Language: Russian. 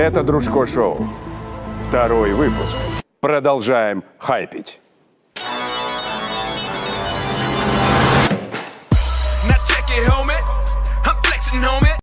Это Дружко Шоу. Второй выпуск. Продолжаем хайпить.